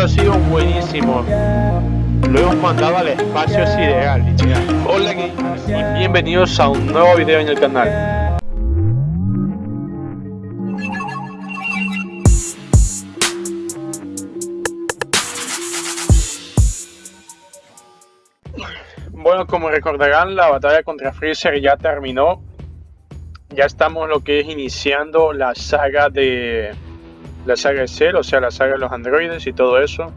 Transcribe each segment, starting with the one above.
Ha sido buenísimo. Lo hemos mandado al espacio sideral, Hola y bienvenidos a un nuevo video en el canal. Bueno, como recordarán, la batalla contra Freezer ya terminó. Ya estamos lo que es iniciando la saga de la saga de Cell, o sea, la saga de los androides y todo eso.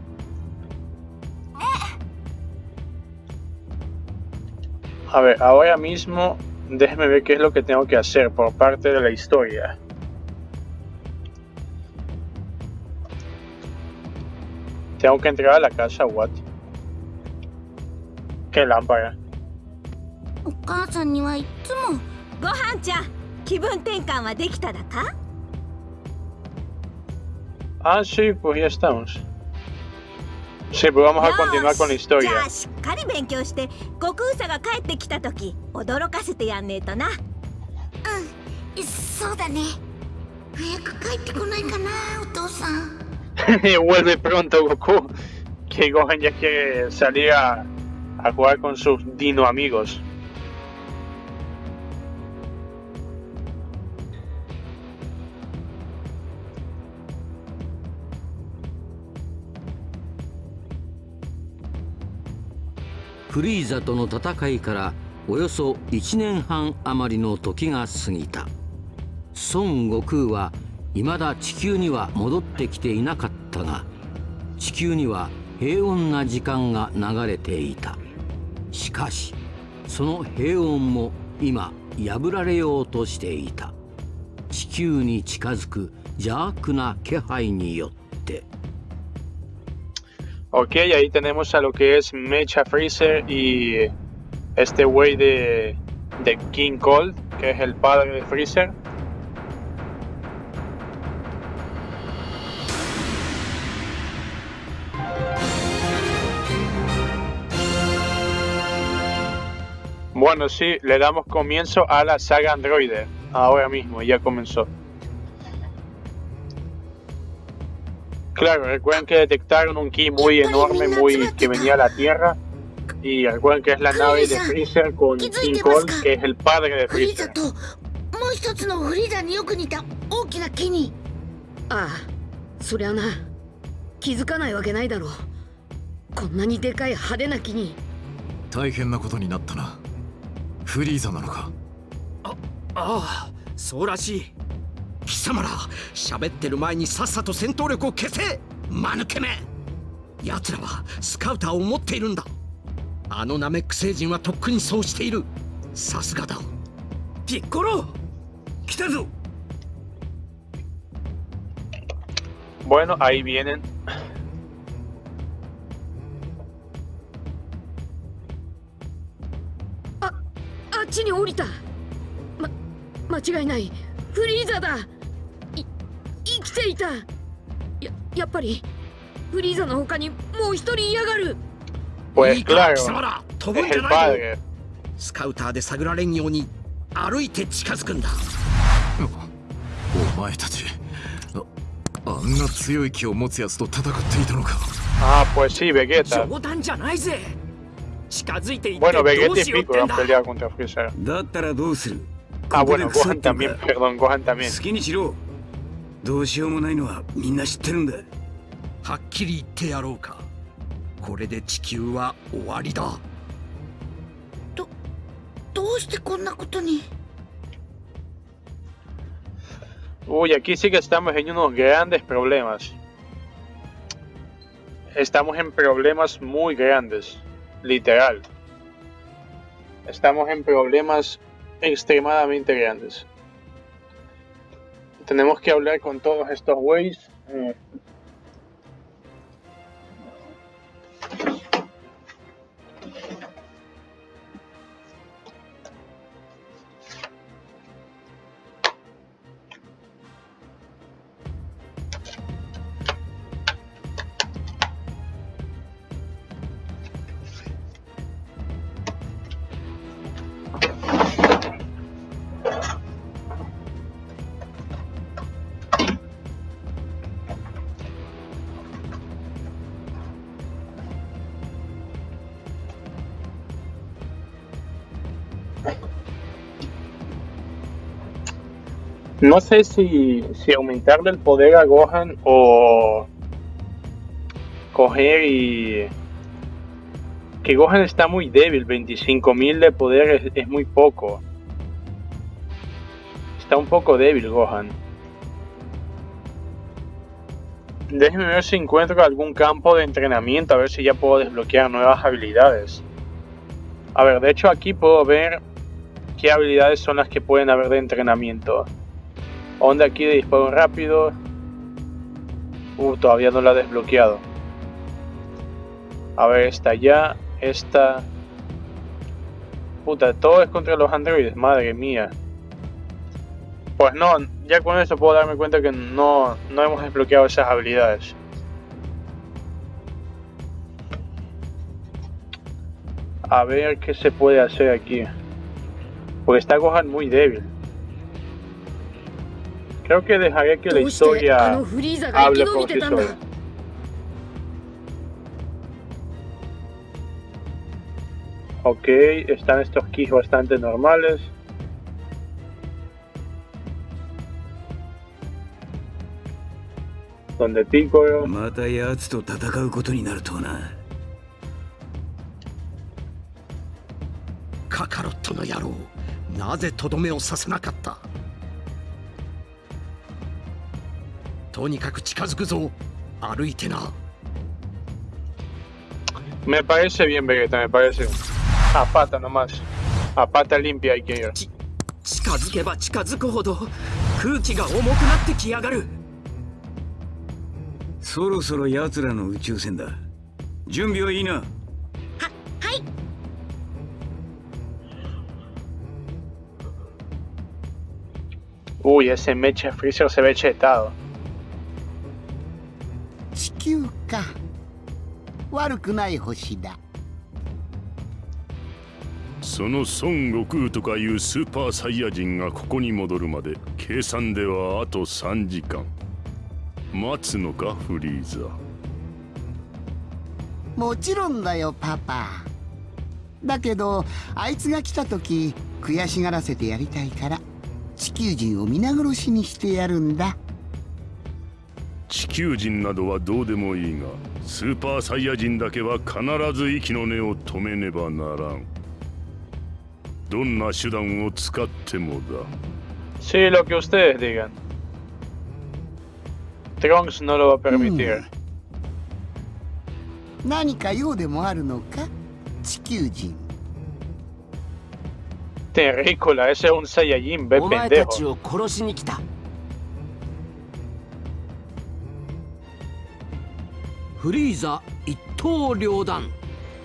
A ver, ahora mismo déjeme ver qué es lo que tengo que hacer por parte de la historia. Tengo que entrar a la casa, what? ¿Qué lámpara? お母さんにはいつもご飯ちゃん気分転換はできただか Ah, sí, pues ya estamos. Sí, pues vamos a continuar con la historia. じゃあしっかり勉強して悟空さが帰ってきた時驚かせてやんねえとなうんそうだね早く帰ってこないかなお父さん Vuelve pronto Goku. Que Gohan ya quiere salir a, a jugar con sus dino amigos. Freeza との戦いからおよそ1年半余りの時が過ぎた。孫悟空は未だ地球には戻ってきていなかったが地球には平穏な時間が流れていた。しかしその平穏も今破られようとしていた。地球に近づく邪悪な気配によって。Ok, ahí tenemos a lo que es Mecha Freezer y este güey de, de King Cold, que es el padre de Freezer. Bueno, sí, le damos comienzo a la saga Androide. Ahora mismo, ya comenzó. Claro, recuerden que detectaron un ki muy enorme, muy que venía a la Tierra. Y recuerden que es la nave de Freezer con King Kong, que es el padre de Freezer. もう一つのフリーザによく似た大きな木にああそりゃな気づかないわけないだろうこんなにでかい派手な木に大変なことになったなフリーザなのかあああそうらしい貴様ら喋ってる前にさっさと戦闘力を消せ間抜けめ。奴らはスカウターを持っているんだ。あのナメック星人はとっくにそうしている。さすがだ。ピッコロ来たぞ。Bueno, ahí vienen. ああっちに降りた。ま間違いない。フリーザだていた。ややっぱりフリーザの他にもう一人嫌がる。Pues いいか claro, 貴様ら飛ぶ es んじゃ el ないぞ padre. スカウターで探られんように歩いて近づくんだ。お前たちああんな強い気を持つやつと戦っていたのか。Ah, pues sí, Vegeta. 冗談じゃないぜ。近づいていってどうしようってんだ.だったらどうする？Ah, ここで bueno, Gohan también, か perdón, Gohan también. 好きにしろどうしようもないのはみんな知ってるんだはっきり言ってやろうかこれで地球は終わりだどどうしてこんなことに Uy, aquí sí que estamos en unos grandes problemas. Estamos en problemas muy grandes, literal. Estamos en problemas extremadamente grandes. Tenemos que hablar con todos estos güeyes. eh, No sé si, si aumentarle el poder a Gohan o coger y... Que Gohan está muy débil, 25.000 de poder es, es muy poco. Está un poco débil Gohan. Déjeme ver si encuentro algún campo de entrenamiento, a ver si ya puedo desbloquear nuevas habilidades. A ver, de hecho aquí puedo ver qué habilidades son las que pueden haber de entrenamiento. Onda aquí de disparo rápido. Uh, todavía no la he desbloqueado. A ver, esta ya, esta... Puta, todo es contra los androides, madre mía. Pues no, ya con eso puedo darme cuenta que no, no hemos desbloqueado esas habilidades. A ver qué se puede hacer aquí. Porque está Gohan muy débil. Creo que dejaré que la どうしてあ historia のフリーザが生き hable 延び por て sí たんだ sola. Ok, están estos keys bastante normales. Donde Piccolo. また奴と戦うこととにかく近づくぞ歩いてな Me parece bien, Vegeta, me parece. A pata nomás. A pata limpia hay que ir. 近づけば近づくほど空気が重くなってきやがるそろそろ奴らの宇宙船だ準備はいいな Uy, ese mecha Freezer se ve chetado. か。悪くない星だ。その孫悟空とかいうスーパーサイヤ人がここに戻るまで計算ではあと3時間。待つのかフリーザ。もちろんだよパパ。だけどあいつが来た時悔しがらせてやりたいから地球人を皆殺しにしてやるんだ地球人などはどうでもいいがスーパーサイヤ人だけは必ず息の根を止めねばならんどんな手段を使ってもだ Sí, lo que ustedes digan. Trunks no lo va a permitir. 何か用でもあるのか地球人 Terrícola, ese es un Saiyajin, ve お前た pendejo. ちを殺しに来たフリーザ一刀両断。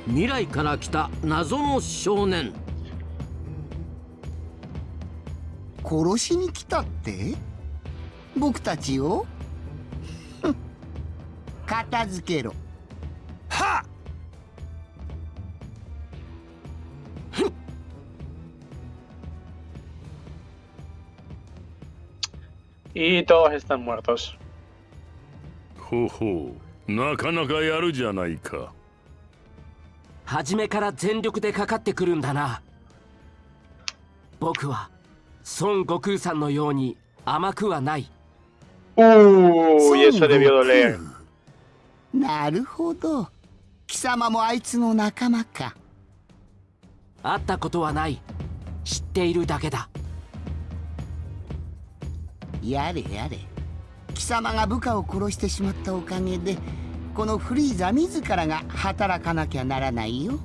未来から来た謎の少年。殺しに来たって？僕たちを？片付けろ。は Y todos están muertos. ほうほうなかなかやるじゃないか。初めから全力でかかってくるんだな。僕は孫悟空さんのように甘くはない。Uy, eso debió doler. なるほど。貴様もあいつの仲間か。会ったことはない。知っているだけだ。やれやれ。貴様が部下を殺してしまったおかげでこのフリーザ自らが働かなきゃならないよ。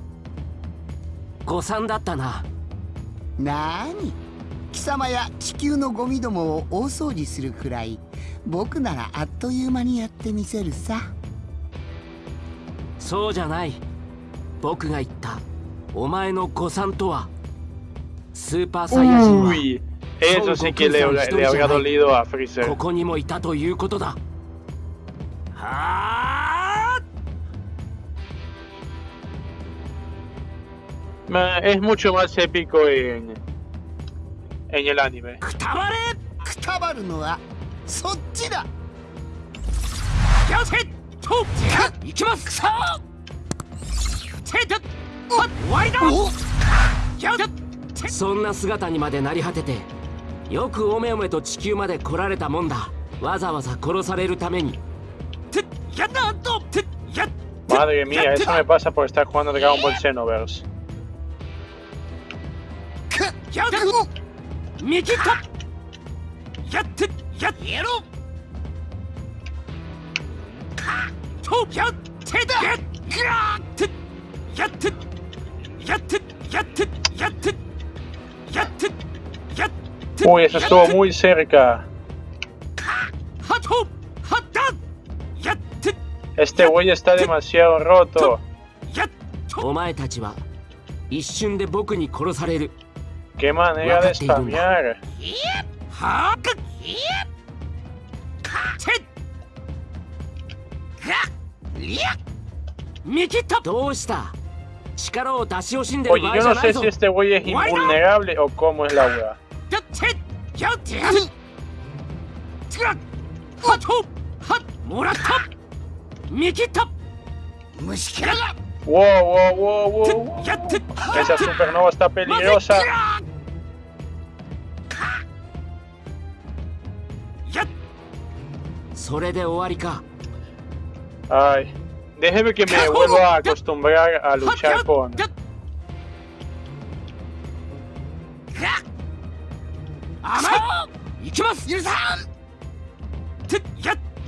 誤算だったな。なーに？貴様や地球のゴミどもを大掃除するくらい僕ならあっという間にやってみせるさ。そうじゃない。僕が言ったお前の誤算とは。スーパーサイヤ人は eso sí que le, le habría dolido a こ Freezer. こにもいたということだはあ Es mucho más épico en, en el anime. くたばれくたばるのはそっちだ気をつけと行きますさあせいと終わりだ気をつけそんな姿にまでなり果ててよくおめおめと地球まで来られたもんだわざわざ殺されるためにてやったとてや Madre mía, eso me pasa por estar jugando Dragon Ball Xenoverse. Uy, eso estuvo muy cerca. Este güey está demasiado roto. ¡Qué manera de spamear! Oye, yo no sé si este güey es invulnerable o cómo es la weá. Wow, wow. Esa supernova está peligrosa. Ay, déjeme que me vuelva a acostumbrar a luchar con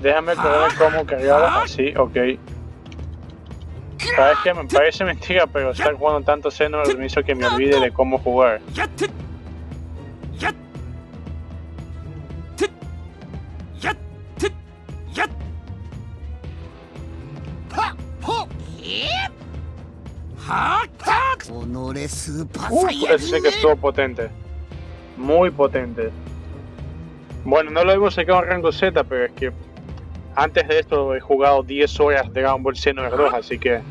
Déjame ver cómo cargar así, ok. Sabes que me parece mentira, pero estar jugando tanto Xenoverse me hizo que me olvide de cómo jugar. やってやってやってやっはほえはった己スーパー Uf, サイヤ ese 人 sí que estuvo potente. Muy potente. Bueno, no lo hemos sacado en rango Z, pero es que antes de esto he jugado 10 horas de Dragon Ball Xenoverse 2, así que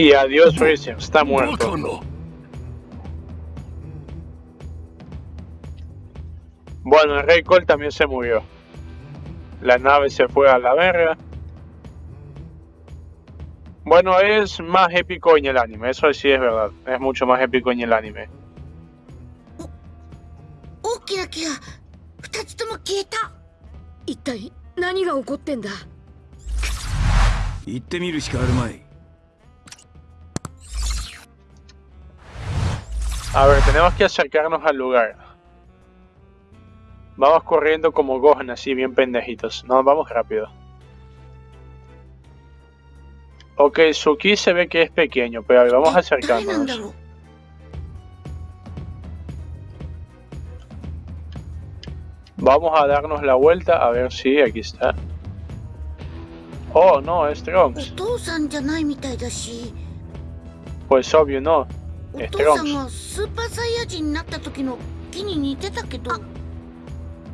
Y adiós Racing, está muerto. Bueno, el Rey Cole también se murió. La nave se fue a la verga. Bueno, es más épico en el anime, eso sí es verdad. Es mucho más épico en el anime. A ver, tenemos que acercarnos al lugar. Vamos corriendo como Gohan, así bien pendejitos. No, vamos rápido. Ok, Suki se ve que es pequeño, pero a ver, vamos acercándonos. Vamos a darnos la vuelta, a ver si aquí está. Oh, no, es Trunks. Pues obvio, no. お父さん.がスーパーサイヤ人になった時の木に似てたけど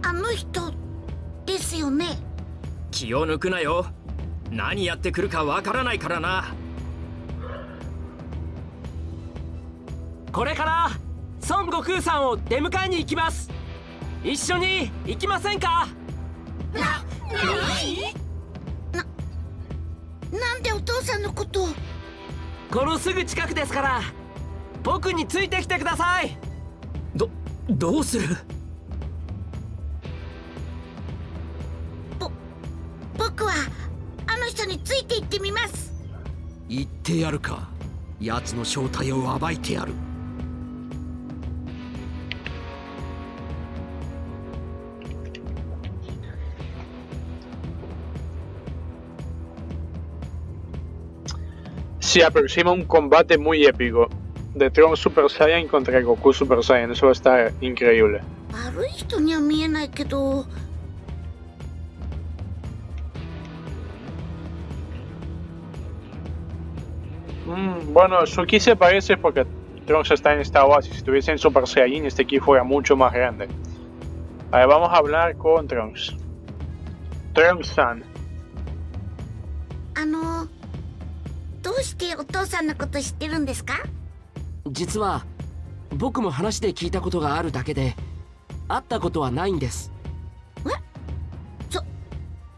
あの人ですよね？気を抜くなよ。何やってくるかわからないからな。これから孫悟空さんを出迎えに行きます。一緒に行きませんか？なんでお父さんのことを？このすぐ近くですから僕についてきてください。どどうする？僕はあの人について行ってみます。言ってやるか。奴の正体を暴いてやる。Se aproxima un combate muy épico. De Trunks Super Saiyan contra Goku Super Saiyan. Eso va a estar increíble. 悪い人には見えないけど Mm, bueno, Suki se parece porque Trunks está en esta base. Si estuviese en Super Saiyan, este ki fuera mucho más grande. A ver, vamos a hablar con Trunks. Trunks-san. あの どうしてお父さんのこと知ってるんですか 実は僕も話で聞いたことがあるだけで会ったことはないんです。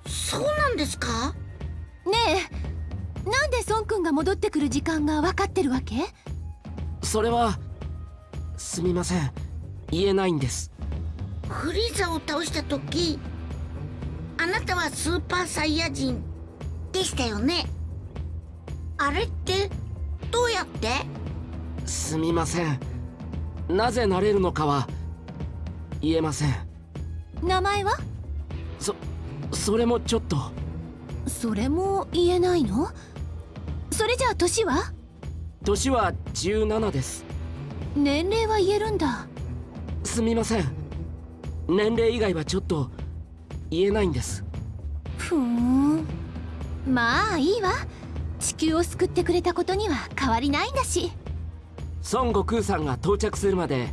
そうなんですか？ねえなんで孫君が戻ってくる時間が分かってるわけ？それはすみません。言えないんです。フリーザを倒した時あなたはスーパーサイヤ人でしたよね？あれってどうやって？すみません。なぜなれるのかは言えません。名前は？そそれもちょっと。それも言えないの？それじゃあ年は？年は17です。年齢は言えるんだ。すみません。年齢以外はちょっと言えないんです。ふーん。まあいいわ。地球を救ってくれたことには変わりないんだし孫悟空さんが到着するまで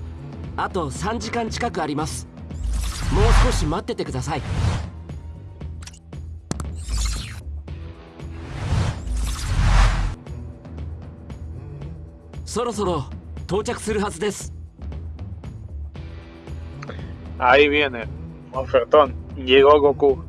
あと3時間近くありますもう少し待っててくださいそろそろ到着するはずです Ahí viene. Ofertón. Llegó Goku.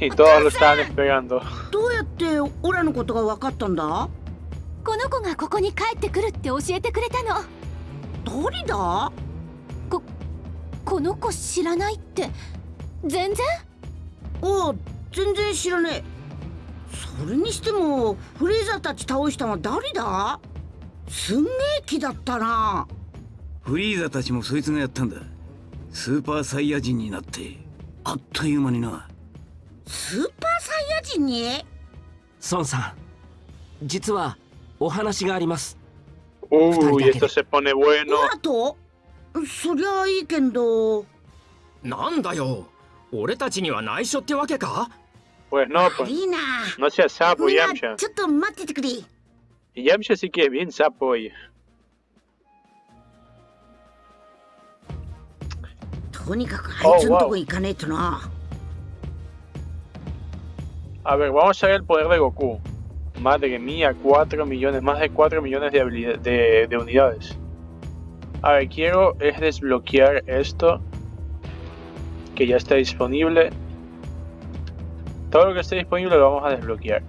Y todos lo estaban esperando. どうやってオラのことが分かったんだ？この子がここに帰ってくるって教えてくれたの。誰だ？ここの子知らないって。全然？お全然知らねえ。それにしてもフレーザーたち倒したのは誰だ？すんげえ気だったな。フリーザたちもそいつがやったんだ。スーパーサイヤ人になって。あっという間になスーパーサイヤ人に孫さん実はお話があります Uy, esto se pone bueno. とそりゃいいけどなんだよ俺たちには内緒ってわけか Pues no, pues いいな no seas sapo, みんな Yamcha. ちょっと待っててくれ Yamcha sí que es bien sapo hoy. とに A ver, vamos a ver el poder de Goku. Madre mía, 4 millones, más de 4 millones de, de unidades. A ver, quiero es desbloquear esto. Que ya está disponible. Todo lo que esté disponible lo vamos a desbloquear.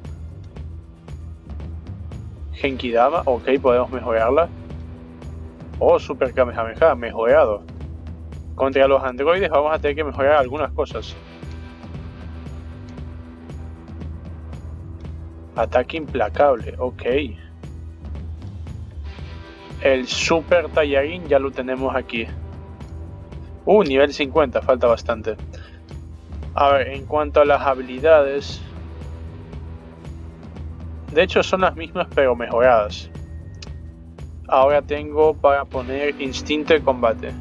Genkidama, ok, podemos mejorarla. Oh, Super Kamehameha, mejorado. Contra los androides vamos a tener que mejorar algunas cosas. Ataque implacable, ok. El Super Tallarín ya lo tenemos aquí. Uh, nivel 50, falta bastante. A ver, en cuanto a las habilidades... De hecho son las mismas pero mejoradas. Ahora tengo para poner instinto de combate.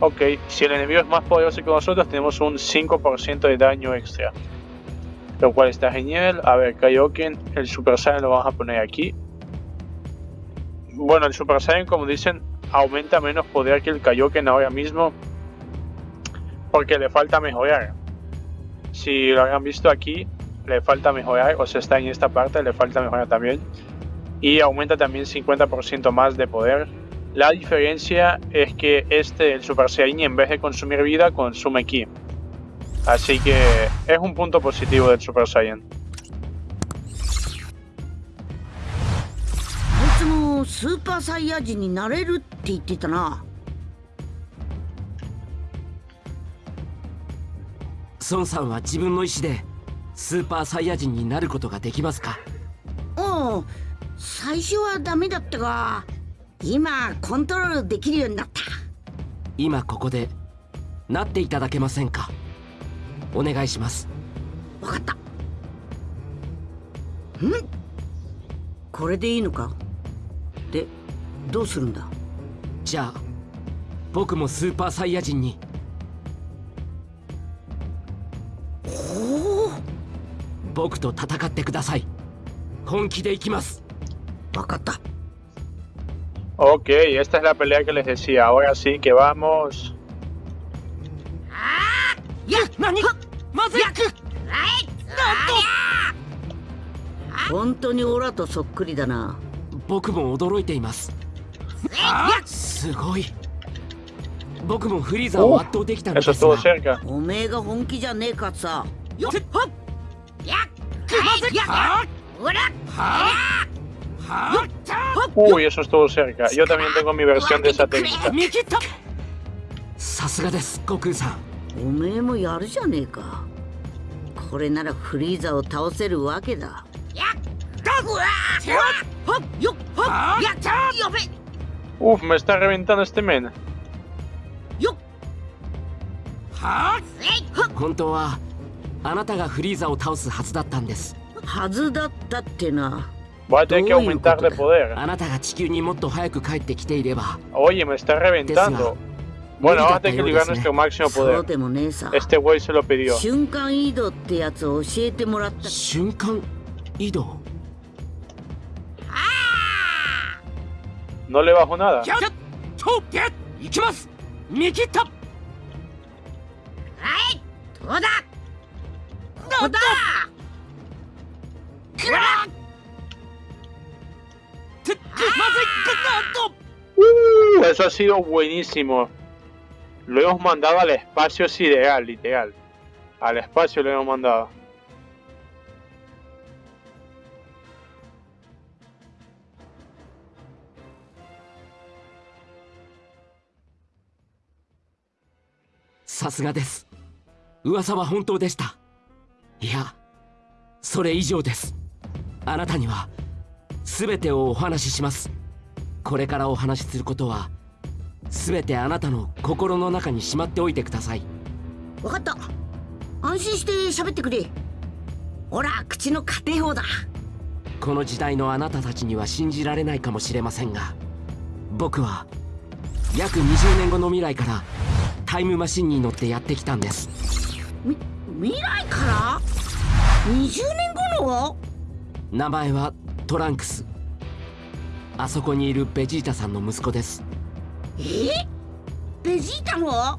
Ok, si el enemigo es más poderoso que nosotros tenemos un 5% de daño extra lo cual está genial. A ver, Kaioken, el Super Saiyan lo vamos a poner aquí. Bueno, el Super Saiyan, como dicen, aumenta menos poder que el Kaioken ahora mismo, porque le falta mejorar. Si lo habrán visto aquí, le falta mejorar, o sea, está en esta parte, le falta mejorar también. Y aumenta también 50% más de poder. La diferencia es que este, el Super Saiyan, en vez de consumir vida, consume ki. Así que es un punto positivo del Super Saiyan. あいつもスーパーサイヤ人になれるって言ってたな。孫さんは自分の意思でスーパーサイヤ人になることができますか？おう最初はダメだったが今コントロールできるようになった。今ここでなっていただけませんか？お願いします。わかった。ん？これでいいのか？でどうするんだ？じゃあ僕もスーパーサイヤ人に。ほう。僕と戦ってください。本気で行きます。分かった。Ok, esta es la pelea que les decía. Ahora sí que vamos. や何本当にオラとそっくりだな。僕も驚いています。すごい。僕もフリーザを圧倒できたのですが.おめえが本気じゃねえかさ。よっ。はっやっまずい。はっほら。はっ。Uy, eso estuvo cerca. Yo también tengo mi versión de esa técnica. 見切った。さすがです悟空さん。おめえもやるじゃねえか。これならフリーザを倒せるわけだ Uf, me está reventando este men. Voy a tener que aumentar poder. Oye, me está reventando. Bueno, vamos a tener que liberar nuestro máximo poder. Este güey se lo pidió. 瞬間移動ってやつを教えてもらった瞬間移動 No le bajo nada. やっとやっ行きます見切ったはいどうだどうだくらてまずいなんと Uh, eso ha sido buenísimo. Lo hemos mandado al espacio sideral, literal. Al espacio lo hemos mandado. さすがです。噂は本当でした。いやそれ以上です。あなたには全てをお話しします。これからお話しすることは全てあなたの心の中にしまっておいてください。分かった。安心して喋ってくれ。ほら口の家庭法だ。この時代のあなたたちには信じられないかもしれませんが僕は約20年後の未来からタイムマシンに乗ってやってきたんです。み未来から？20年後の？名前はトランクス。あそこにいるベジータさんの息子です。え？ベジータの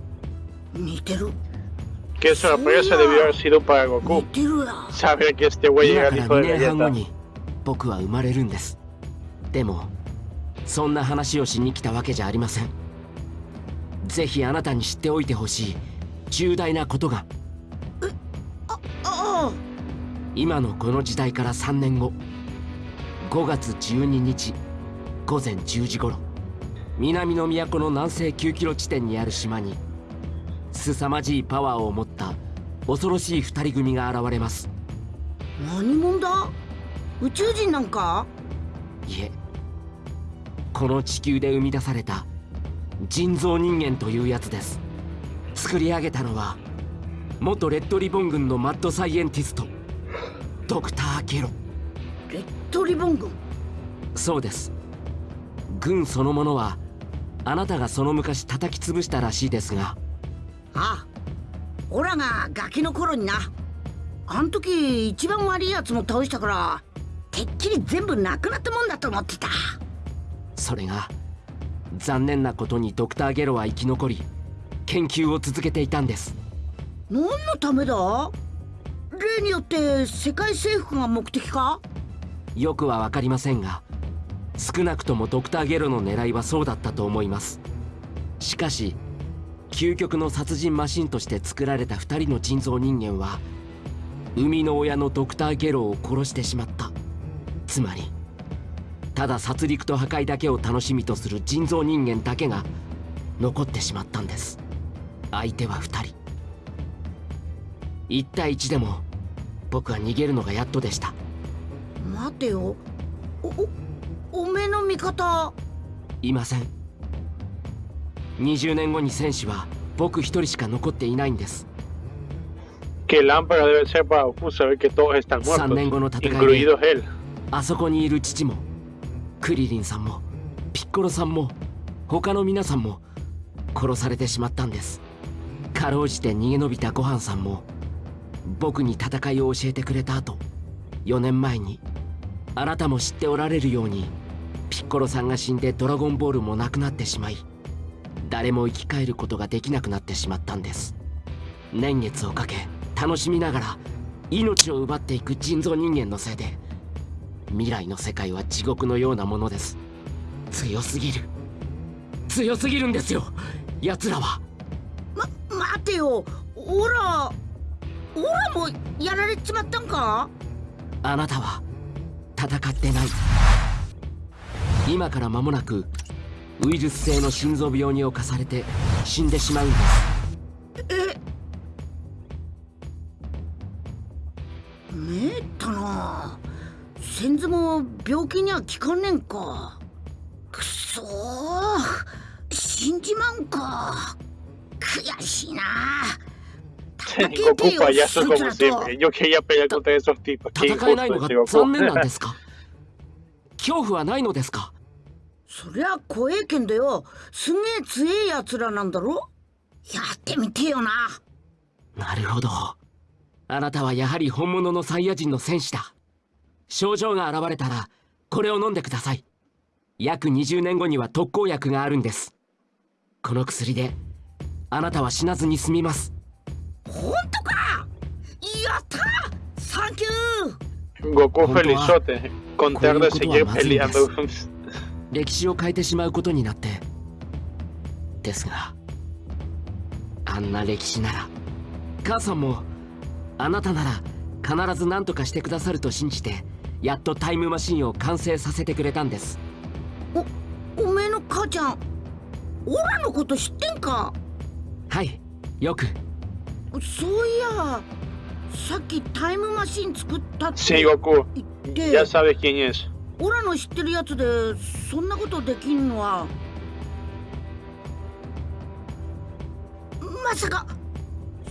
似てる。Qué sorpresa debió haber sido para Goku. 似てるや Saber que este güey 今 era か el ら hijo 2 de 年半後 Vegeta. に僕は生まれるんです。でもそんな話をしに来たわけじゃありませんぜひあなたに知っておいてほしい。重大なことが。今のこの時代から3年後。5月12日午前10時頃。南の都の南西9キロ地点にある島に凄まじいパワーを持った恐ろしい二人組が現れます。何者だ？宇宙人なんか？いえ。この地球で生み出された人造人間というやつです。作り上げたのは元レッドリボン軍のマッドサイエンティストドクター・ゲロ。レッドリボン軍？そうです。軍そのものはあなたがその昔叩き潰したらしいですが。ああ。オラがガキの頃にな。あん時一番悪いやつも倒したからてっきり全部なくなったもんだと思ってた。それが残念なことにドクター・ゲロは生き残り研究を続けていたんです。何のためだ？例によって世界征服が目的か？よくは分かりませんが少なくともドクター・ゲロの狙いはそうだったと思います。しかし究極の殺人マシンとして作られた2人の人造人間は生みの親のドクター・ゲロを殺してしまった。つまりただ殺戮と破壊だけを楽しみとする人造人間だけが残ってしまったんです。相手は2人。1対1でも僕は逃げるのがやっとでした。待てよ。おおおめえの味方。いません。20年後に戦士は僕一人しか残っていないんです。Que lámpara debe ser para saber que todos están 3年後の muertos, 戦いで incluidos él. あそこにいる父もクリリンさんもピッコロさんも他の皆さんも殺されてしまったんです。かろうじて逃げ延びたごはんさんも僕に戦いを教えてくれた後4年前にあなたも知っておられるようにピッコロさんが死んでドラゴンボールもなくなってしまい誰も生き返ることができなくなってしまったんです。年月をかけ楽しみながら命を奪っていく人造人間のせいで未来の世界は地獄のようなものです。強すぎる。強すぎるんですよ。奴らは。ま待てよ。オラオラもやられちまったんか？あなたは戦ってない。今から間もなくウイルス性の心臓病に侵されて死んでしまうんです。えめったな先祖も病気には効かねんか。くそ死んじまうんか。悔しいな。Goku payaso como siempre. Yo quería pelear contra esos tipos. Qué 戦えないの injusto が ese 残念なん Goku. ですか？恐怖はないのですか？そりゃ怖えけんだよ。すげえ強えやつらなんだろ？やってみてよな。なるほど。あなたはやはり本物のサイヤ人の戦士だ症状が現れたらこれを飲んでください。約20年後には特効薬があるんです。この薬であなたは死なずに済みます。本当か？やった！サンキュー！Goku felizote. Con tal de seguir peleando. 歴史を変えてしまうことになって。ですがあんな歴史なら母さんもあなたなら必ず何とかしてくださると信じてやっとタイムマシンを完成させてくれたんですおめえの母ちゃんオラのこと知ってんか？はいよくそういやさっきタイムマシン作ったって.言って Ya sabes quién es. オラの知ってるやつでそんなことできんのはまさか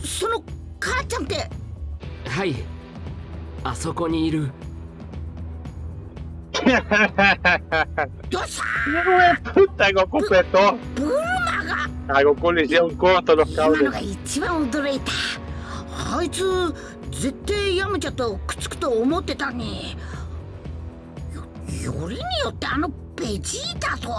その母ちゃんってはいあそこにいるどうした Puta, Goku petó. ブルマが A Goku le hicieron corto los 今の cables. が一番驚いたあいつ絶対ヤムチャとくっつくと思ってたのによよりによってあのベジータと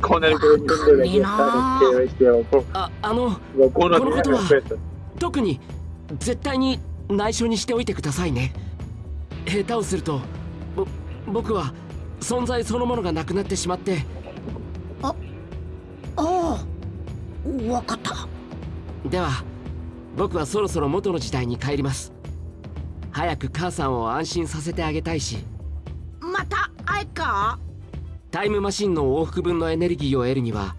Con el volumen de Vegeta que bestia Goku. ああの Goku no tiene ことは respeto. 特に絶対に内緒にしておいてくださいね下手をすると僕は存在そのものがなくなってしまって。ああわかった。では僕はそろそろ元の時代に帰ります。早く母さんを安心させてあげたいし。また会えっか？タイムマシンの往復分のエネルギーを得るには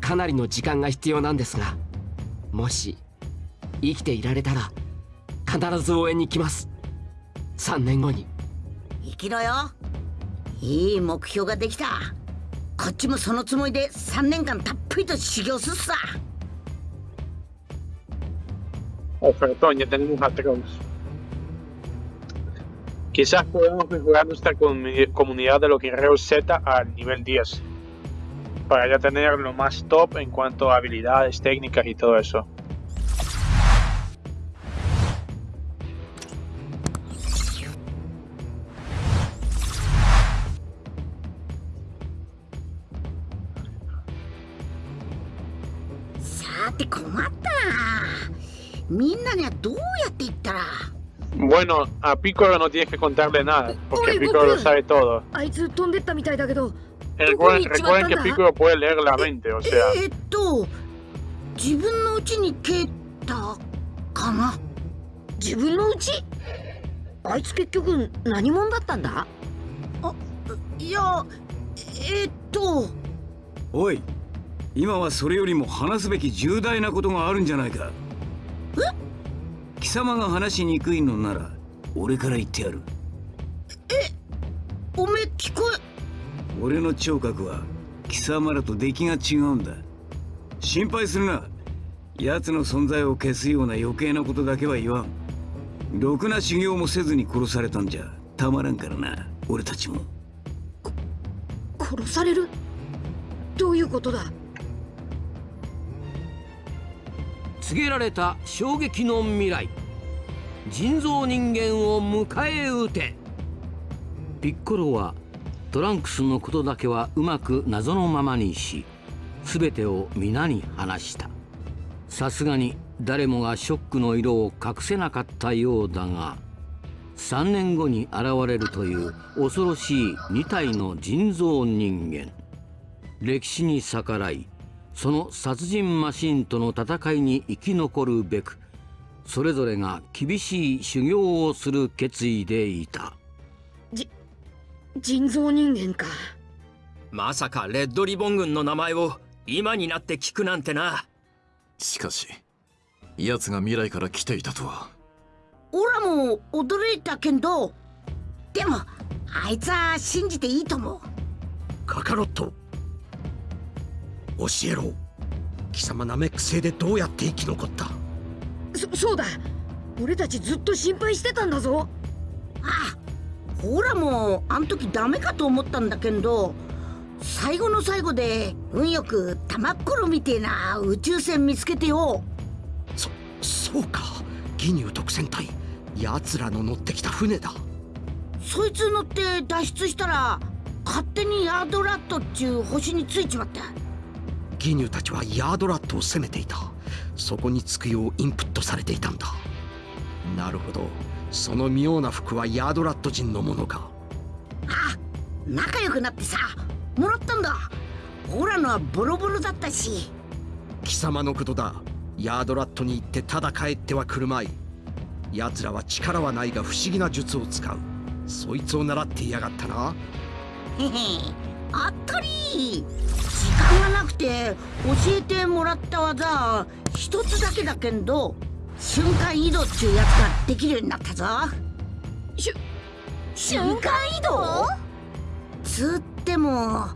かなりの時間が必要なんですがもし生きていられたら必ず応援に来ます。3年後に生きろよいい目標ができたこっちもそのつもりで3年間たっぷりと修行すっさ Ofertón, ya tenemos a Trunks. Quizás podemos mejorar nuestra comu- comunidad de los guerreros Z al nivel 10. Para ya tener lo más top en cuanto a habilidades, técnicas y todo eso. A Piccolo no tienes que contarle nada, porque Piccolo lo sabe todo. あいつ飛んでったみたいだけど Recuerden, recuerden que. Piccolo puede leer la mente, o sea, えーっと自分のうちに蹴ったかな自分のうちあいつ結局何者だったんだいやえーっとおい今はそれよりも話すべき重大なことがあるんじゃないか貴様が話しにくいのなら俺から言ってやる。おめえ聞こえ俺の聴覚は貴様らと出来が違うんだ。心配するな。奴の存在を消すような余計なことだけは言わん。ろくな修行もせずに殺されたんじゃ。たまらんからな。俺たちも。殺される？どういうことだ？告げられた衝撃の未来人造人間を迎え撃て。ピッコロはトランクスのことだけはうまく謎のままにし全てを皆に話した。さすがに誰もがショックの色を隠せなかったようだが3年後に現れるという恐ろしい2体の人造人間。歴史に逆らいその殺人マシンとの戦いに生き残るべくそれぞれが厳しい修行をする決意でいた。じ人造人間か。まさかレッドリボン軍の名前を今になって聞くなんてな。しかし奴が未来から来ていたとは。オラも驚いたけど。でもあいつは信じていいと思う。カカロット。教えろ。貴様ナメック星でどうやって生き残ったそそうだ。俺たちずっと心配してたんだぞ。ああほらもあん時ダメかと思ったんだけど最後の最後で運よく玉っころみてえな宇宙船見つけてよ。そそうか。ギニュー特戦隊奴らの乗ってきた船だ。そいつ乗って脱出したら勝手にヤードラットっちゅう星についちまった。ギニューたちはヤードラットを攻めていたそこに着くようインプットされていたんだ。なるほど。その妙な服はヤードラット人のものか。あ仲良くなってさもらったんだ。オラのはボロボロだったし。貴様のことだ。ヤードラットに行ってただ帰ってはくるまい。奴らは力はないが不思議な術を使う。そいつを習っていやがったな。へへあったり。時間がなくて教えてもらった技一つだけだけど瞬間移動っちゅうやつができるようになったぞ。しゅ瞬間移動？つっても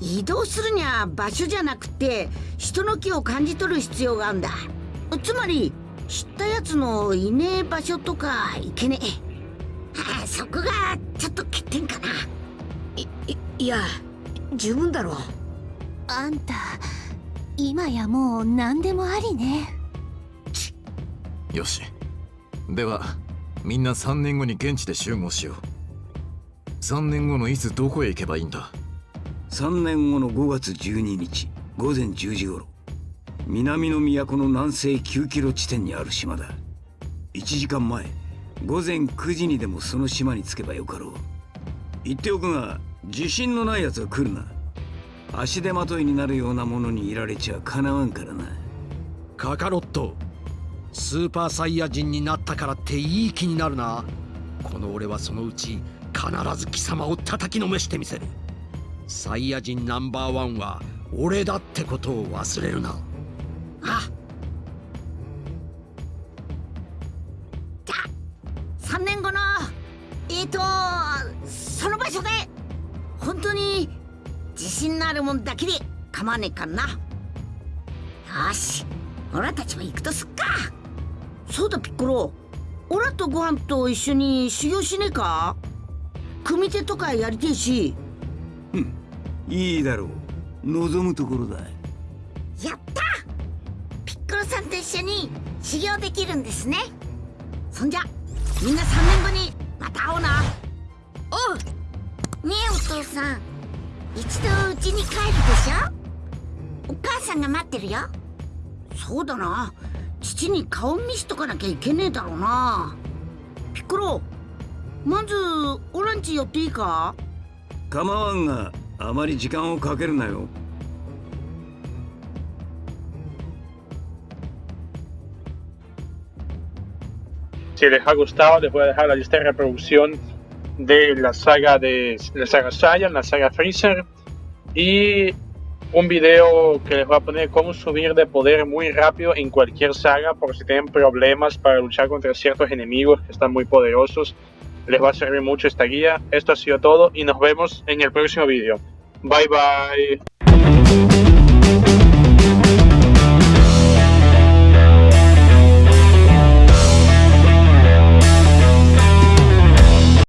移動するには場所じゃなくて人の気を感じ取る必要があるんだ。つまり知ったやつのいねえ場所とかいけねえ。そこがちょっと欠点かな。いいいや十分だろう。あんた今やもう何でもありね。よし。ではみんな3年後に現地で集合しよう。3年後のいつどこへ行けばいいんだ？3年後の5月12日午前10時頃。南の都の南西9キロ地点にある島だ。1時間前午前9時にでもその島に着けばよかろう。言っておくが自信のない奴は来るな足手まといになるようなものにいられちゃかなわんからな。カカロットスーパーサイヤ人になったからっていい気になるな。この俺はそのうち必ず貴様を叩きのめしてみせる。サイヤ人ナンバーワンは俺だってことを忘れるな。あ信のあるもんだけで構わねえかな。よしオラたちも行くとすっか。そうだピッコロ。オラとご飯と一緒に修行しねえか？組手とかやりてえし。うんいいだろう。望むところだ。やった！ピッコロさんと一緒に修行できるんですね。そんじゃみんな3年後にまた会おうな。おうねえお父さん一度家に帰るでしょ？お母さんが待ってるよ。そうだな。父に顔見しとかなきゃいけねえだろうな。ピッコロまずオランチ寄っていいか？構わんがあまり時間をかけるなよ。Si les ha gustado, les voy a dejar la lista de reproducción de la saga de la saga Saiyan, la saga Freezer y un video que les voy a poner cómo subir de poder muy rápido en cualquier saga por si tienen problemas para luchar contra ciertos enemigos que están muy poderosos. Les va a servir mucho esta guía. Esto ha sido todo y nos vemos en el próximo video. Bye bye.